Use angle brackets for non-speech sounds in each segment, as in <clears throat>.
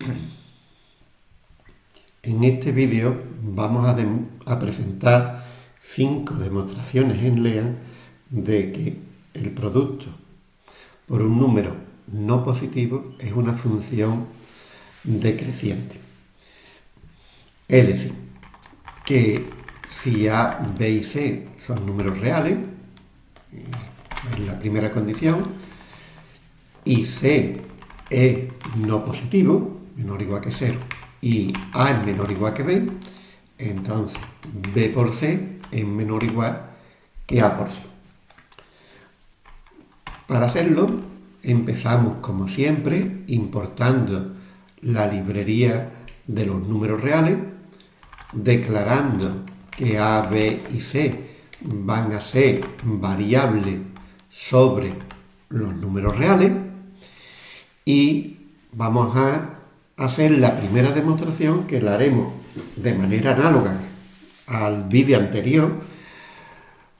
<clears throat> En este vídeo vamos a, presentar cinco demostraciones en LEAN de que el producto por un número no positivo es una función decreciente. Es decir, que si A, B y C son números reales, es la primera condición, y C es no positivo, menor o igual que 0, y A es menor o igual que B, entonces B por C es menor o igual que A por C. Para hacerlo, empezamos como siempre importando la librería de los números reales, declarando que A, B y C van a ser variables sobre los números reales y vamos a hacer la primera demostración que la haremos de manera análoga al vídeo anterior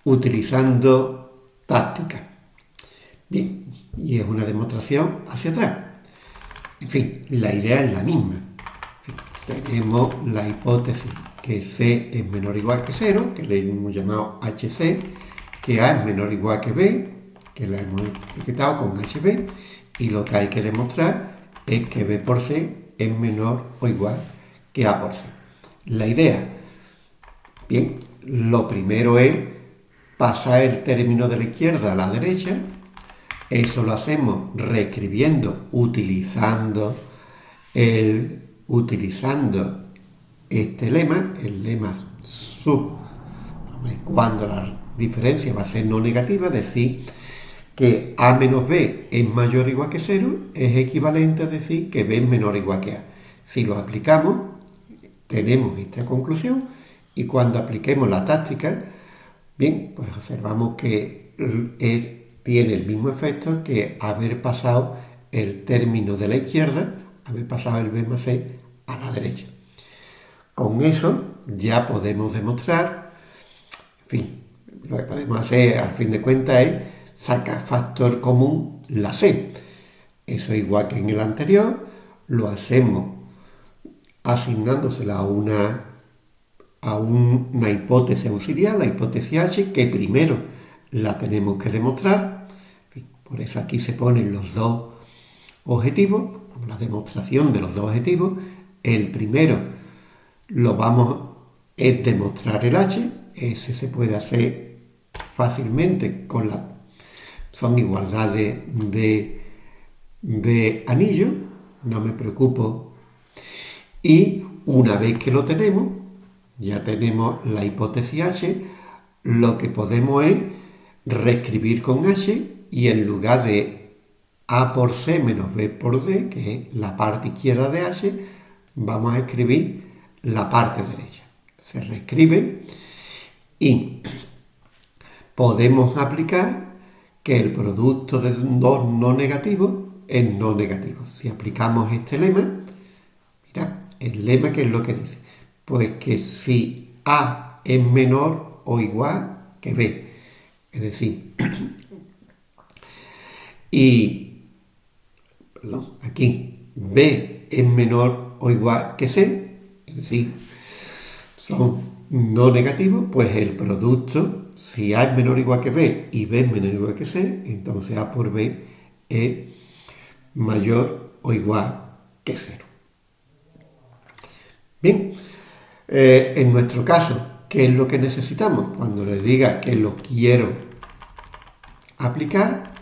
utilizando táctica. Bien, y es una demostración hacia atrás. En fin, la idea es la misma. tenemos la hipótesis que C es menor o igual que 0, que le hemos llamado HC, que A es menor o igual que B, que la hemos etiquetado con HB, y lo que hay que demostrar es que B por C es menor o igual que A por C. La idea, bien, lo primero es pasar el término de la izquierda a la derecha, eso lo hacemos reescribiendo, utilizando, el, utilizando este lema, el lema sub, cuando la diferencia va a ser no negativa, decir, que A menos B es mayor o igual que 0, es equivalente a decir que B es menor o igual que A. Si lo aplicamos, tenemos esta conclusión y cuando apliquemos la táctica, bien, pues observamos que tiene el mismo efecto que haber pasado el término de la izquierda, haber pasado el B más C a la derecha. Con eso ya podemos demostrar, en fin, lo que podemos hacer al fin de cuentas es sacar factor común la C. Eso igual que en el anterior, lo hacemos asignándosela a una, a una hipótesis auxiliar, la hipótesis H, que primero la tenemos que demostrar. Por eso aquí se ponen los dos objetivos, la demostración de los dos objetivos. El primero lo vamos es demostrar el H, ese se puede hacer fácilmente con la son igualdades de, de anillo, no me preocupo. Y una vez que lo tenemos, ya tenemos la hipótesis H, lo que podemos es reescribir con H y en lugar de A por C menos B por D, que es la parte izquierda de H, vamos a escribir la parte derecha. Se reescribe y podemos aplicar que el producto de dos no negativos es no negativo. Si aplicamos este lema, mira, el lema que es lo que dice, pues que si A es menor o igual que B, es decir, <clears throat> y, perdón, aquí B es menor o igual que C, es decir, son no negativos, pues el producto, si A es menor o igual que B y B es menor o igual que C, entonces A por B es mayor o igual que 0. Bien, eh, en nuestro caso, ¿qué es lo que necesitamos? Cuando le diga que lo quiero aplicar,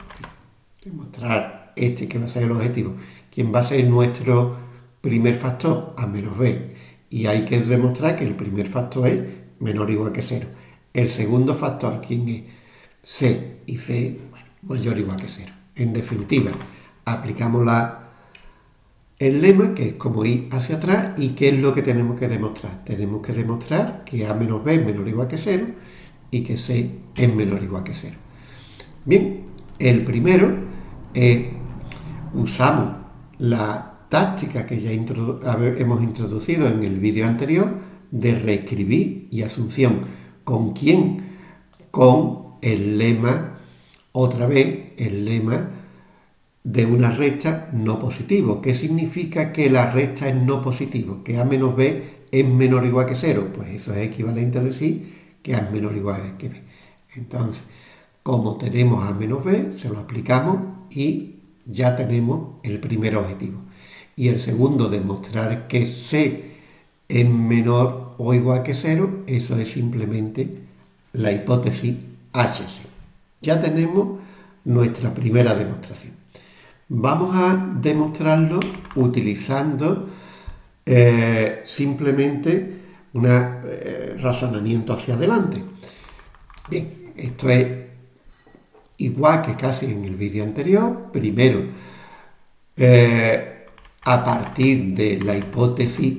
demostrar este que va a ser el objetivo, ¿quién va a ser nuestro primer factor? A menos B y hay que demostrar que el primer factor es menor o igual que 0. El segundo factor, ¿quién es? C, y C mayor o igual que 0. En definitiva, aplicamos el lema, que es como ir hacia atrás, y ¿qué es lo que tenemos que demostrar? Tenemos que demostrar que A menos B es menor o igual que 0 y que C es menor o igual que 0. Bien, el primero es, usamos la táctica que ya hemos introducido en el vídeo anterior de reescribir y asunción. ¿Con quién? Con el lema, otra vez, el lema de una recta no positivo. ¿Qué significa que la recta es no positivo? Que A menos B es menor o igual que cero. Pues eso es equivalente a decir que A es menor o igual que B. Entonces, como tenemos A menos B, se lo aplicamos y ya tenemos el primer objetivo. Y el segundo, demostrar que C es menor o igual que cero, eso es simplemente la hipótesis HC. Ya tenemos nuestra primera demostración. Vamos a demostrarlo utilizando eh, simplemente un eh, razonamiento hacia adelante. Bien, esto es igual que casi en el vídeo anterior. Primero, eh, a partir de la hipótesis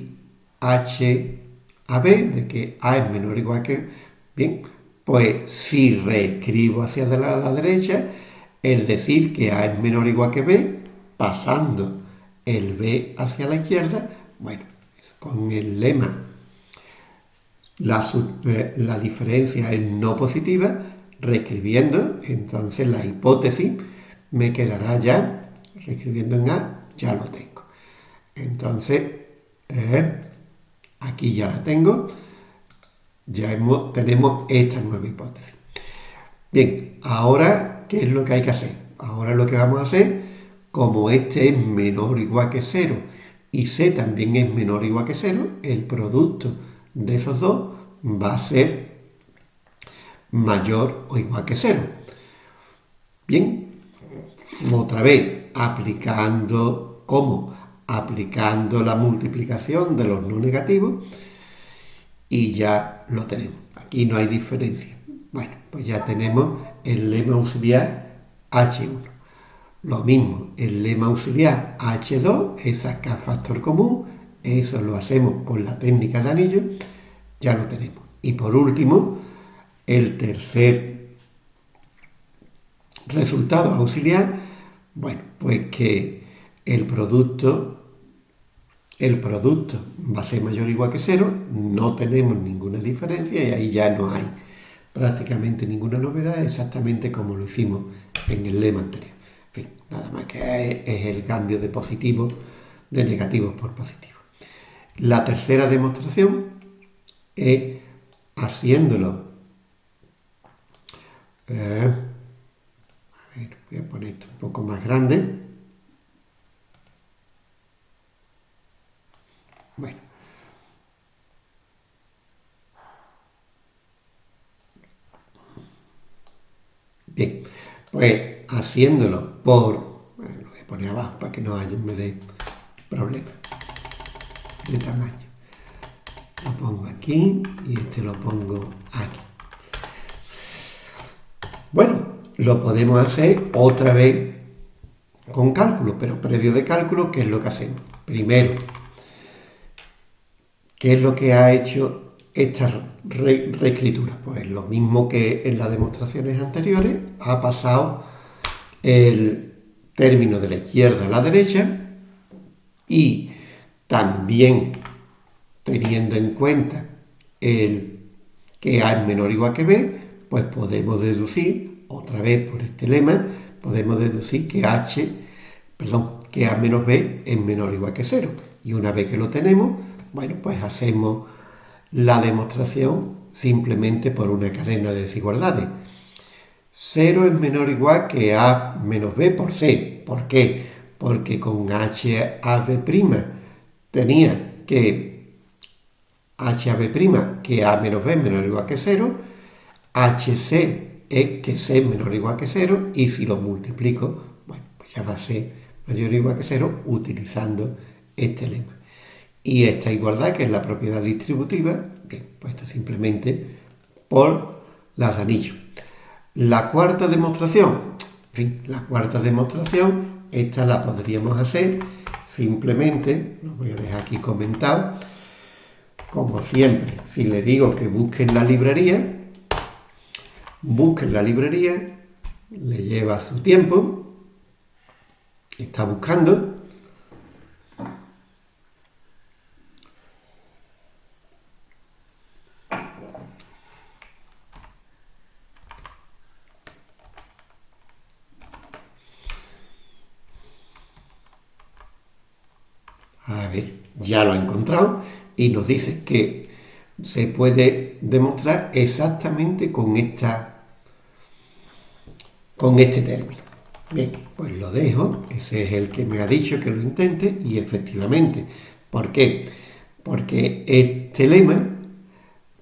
H a B, de que A es menor o igual que... Bien, pues si reescribo hacia la derecha, el decir que A es menor o igual que B, pasando el B hacia la izquierda, bueno, con el lema la, eh, la diferencia es no positiva, reescribiendo, entonces la hipótesis me quedará ya, reescribiendo en A, ya lo tengo. Entonces, eh, aquí ya la tengo, ya tenemos esta nueva hipótesis. Bien, ahora, ¿qué es lo que hay que hacer? Ahora lo que vamos a hacer, como este es menor o igual que 0 y C también es menor o igual que 0, el producto de esos dos va a ser mayor o igual que 0. Bien, otra vez, aplicando, ¿cómo? Aplicando la multiplicación de los no negativos y ya lo tenemos. Aquí no hay diferencia. Bueno, pues ya tenemos el lema auxiliar H1. Lo mismo, el lema auxiliar H2 es sacar factor común, eso lo hacemos con la técnica de anillo, ya lo tenemos. Y por último, el tercer resultado auxiliar, bueno, pues que el producto el producto va a ser mayor o igual que cero, no tenemos ninguna diferencia y ahí ya no hay prácticamente ninguna novedad, exactamente como lo hicimos en el lema anterior. En fin, nada más que es el cambio de positivos, de negativos por positivos. La tercera demostración es haciéndolo. Eh, a ver, voy a poner esto un poco más grande. Bueno. Bien, pues haciéndolo por, bueno, lo voy a poner abajo para que no haya me dé problema de tamaño. Lo pongo aquí y este lo pongo aquí. Bueno, lo podemos hacer otra vez con cálculo, pero previo de cálculo, ¿qué es lo que hacemos? Primero, ¿Qué es lo que ha hecho esta reescritura? Pues lo mismo que en las demostraciones anteriores, ha pasado el término de la izquierda a la derecha y también teniendo en cuenta el que A es menor o igual que B, pues podemos deducir, otra vez por este lema, podemos deducir que H, perdón, que A menos B es menor o igual que 0. Y una vez que lo tenemos, bueno, pues hacemos la demostración simplemente por una cadena de desigualdades. 0 es menor o igual que A menos B por C. ¿Por qué? Porque con HAB' tenía que HAB' que A menos B es menor o igual que 0, HC es que C es menor o igual que 0 y si lo multiplico, bueno, pues ya va a ser mayor o igual que 0 utilizando este lema. Y esta igualdad, que es la propiedad distributiva, bien, pues esto simplemente por las anillos. La cuarta demostración, en fin, la cuarta demostración, esta la podríamos hacer simplemente, lo voy a dejar aquí comentado, como siempre, si le digo que busquen la librería, busquen la librería, le lleva su tiempo, está buscando, A ver, ya lo ha encontrado y nos dice que se puede demostrar exactamente con esta con este término. Bien, pues lo dejo, ese es el que me ha dicho que lo intente y efectivamente, ¿por qué? Porque este lema,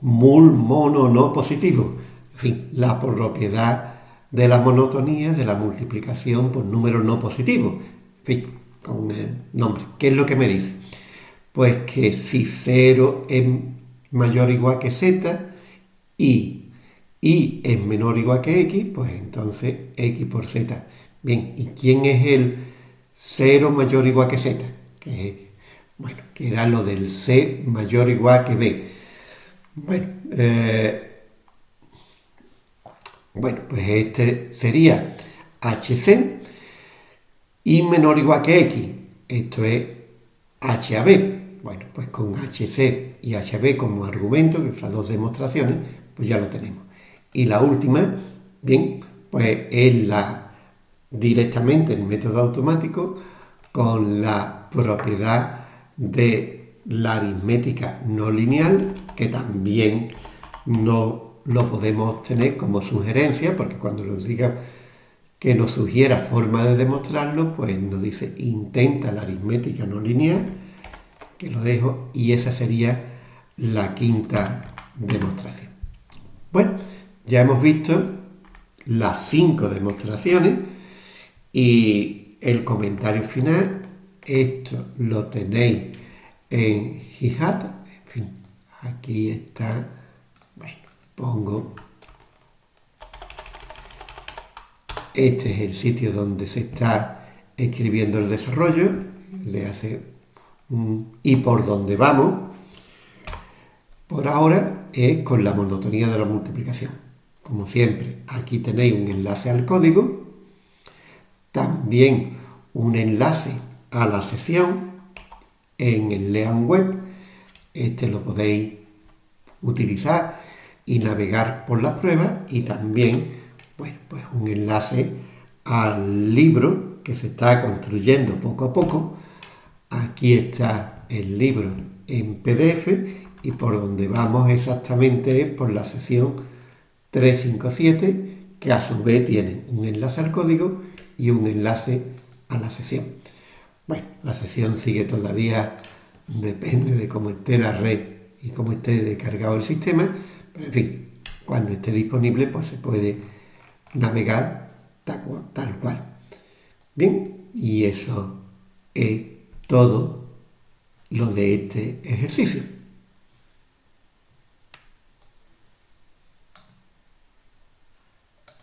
mul mono no positivo, en fin, la propiedad de la monotonía de la multiplicación por números no positivos, con el nombre. ¿Qué es lo que me dice? Pues que si 0 es mayor o igual que z y y es menor o igual que x, pues entonces x por z. Bien, ¿y quién es el 0 mayor o igual que z? Bueno, que era lo del c mayor o igual que b. Bueno, eh, bueno, pues este sería hc y menor o igual que x. Esto es HAB. Bueno, pues con HC y HB como argumento, esas dos demostraciones, pues ya lo tenemos. Y la última, bien, pues es la directamente el método automático con la propiedad de la aritmética no lineal, que también no lo podemos tener como sugerencia, porque cuando nos diga que nos sugiera forma de demostrarlo, pues nos dice intenta la aritmética no lineal, que lo dejo, y esa sería la quinta demostración. Bueno, ya hemos visto las cinco demostraciones y el comentario final, esto lo tenéis en Hihat, en fin, aquí está, bueno, pongo, este es el sitio donde se está escribiendo el desarrollo, le hace y por donde vamos, por ahora es con la monotonía de la multiplicación. Como siempre, aquí tenéis un enlace al código, también un enlace a la sesión en el Lean Web. Este lo podéis utilizar y navegar por las pruebas y también bueno, pues un enlace al libro que se está construyendo poco a poco. Aquí está el libro en PDF y por donde vamos exactamente es por la sesión 357, que a su vez tiene un enlace al código y un enlace a la sesión. Bueno, la sesión sigue todavía, depende de cómo esté la red y cómo esté descargado el sistema, pero en fin, cuando esté disponible, pues se puede navegar tal cual. Bien, y eso es todo lo de este ejercicio.